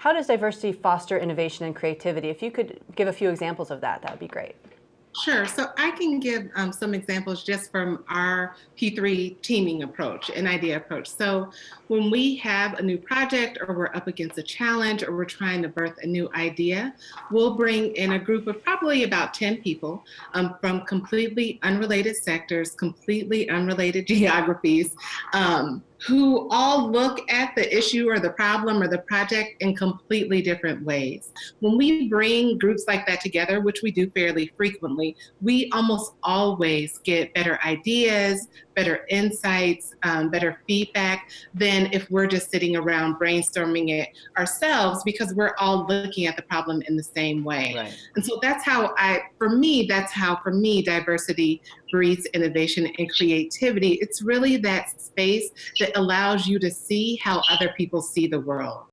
how does diversity foster innovation and creativity? If you could give a few examples of that, that would be great. Sure. So I can give um, some examples just from our P3 teaming approach, an idea approach. So when we have a new project or we're up against a challenge or we're trying to birth a new idea, we'll bring in a group of probably about 10 people um, from completely unrelated sectors, completely unrelated geographies, um, who all look at the issue or the problem or the project in completely different ways. When we bring groups like that together, which we do fairly frequently, we almost always get better ideas, better insights, um, better feedback than if we're just sitting around brainstorming it ourselves because we're all looking at the problem in the same way. Right. And so that's how I, for me, that's how for me diversity breeds innovation and creativity. It's really that space that allows you to see how other people see the world.